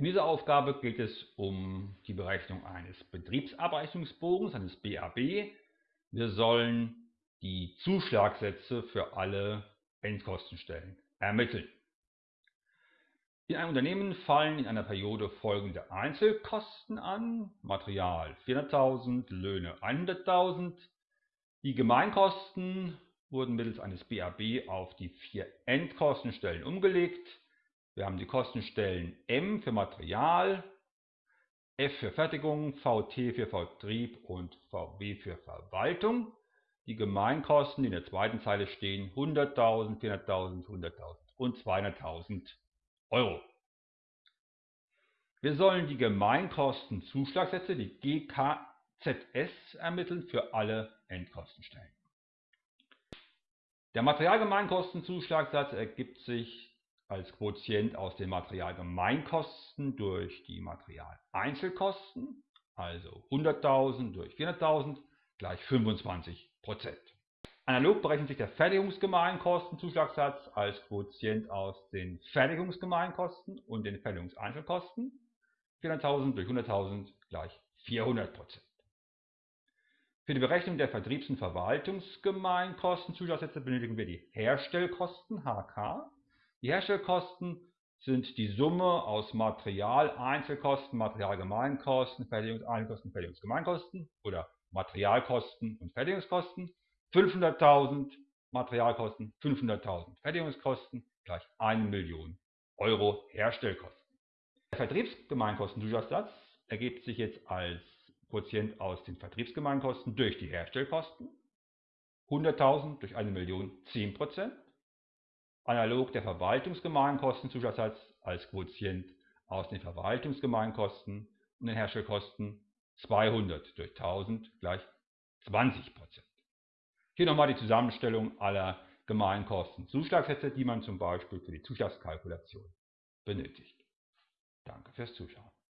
In dieser Aufgabe geht es um die Berechnung eines Betriebsabrechnungsbogens, eines BAB. Wir sollen die Zuschlagsätze für alle Endkostenstellen ermitteln. In einem Unternehmen fallen in einer Periode folgende Einzelkosten an. Material 400.000, Löhne 100.000. Die Gemeinkosten wurden mittels eines BAB auf die vier Endkostenstellen umgelegt. Wir haben die Kostenstellen M für Material, F für Fertigung, VT für Vertrieb und VW für Verwaltung. Die Gemeinkosten, die in der zweiten Zeile stehen, 100.000, 400.000, 100.000 und 200.000 Euro. Wir sollen die Gemeinkostenzuschlagsätze, die GKZS, ermitteln für alle Endkostenstellen. Der Materialgemeinkostenzuschlagssatz ergibt sich als Quotient aus den Materialgemeinkosten durch die Materialeinzelkosten, also 100.000 durch 400.000 gleich 25% Analog berechnet sich der Fertigungsgemeinkostenzuschlagssatz als Quotient aus den Fertigungsgemeinkosten und den Fertigungseinzelkosten. 400.000 durch 100.000 gleich 400% Für die Berechnung der Vertriebs- und Verwaltungsgemeinkostenzuschlagsätze benötigen wir die Herstellkosten HK die Herstellkosten sind die Summe aus Materialeinzelkosten, Materialgemeinkosten, Fertigungseinzelkosten, Fertigungsgemeinkosten oder Materialkosten und Fertigungskosten. 500.000 Materialkosten, 500.000 Fertigungskosten gleich 1 Million Euro Herstellkosten. Der Vertriebsgemeinkostenzusatz ergibt sich jetzt als Quotient aus den Vertriebsgemeinkosten durch die Herstellkosten. 100.000 durch 1 Million 10%. Analog der Verwaltungsgemeinkostenzuschlagssatz als Quotient aus den Verwaltungsgemeinkosten und den Herstellkosten 200 durch 1000 gleich 20% Hier nochmal die Zusammenstellung aller Gemeinkostenzuschlagsätze, die man zum Beispiel für die Zuschlagskalkulation benötigt. Danke fürs Zuschauen.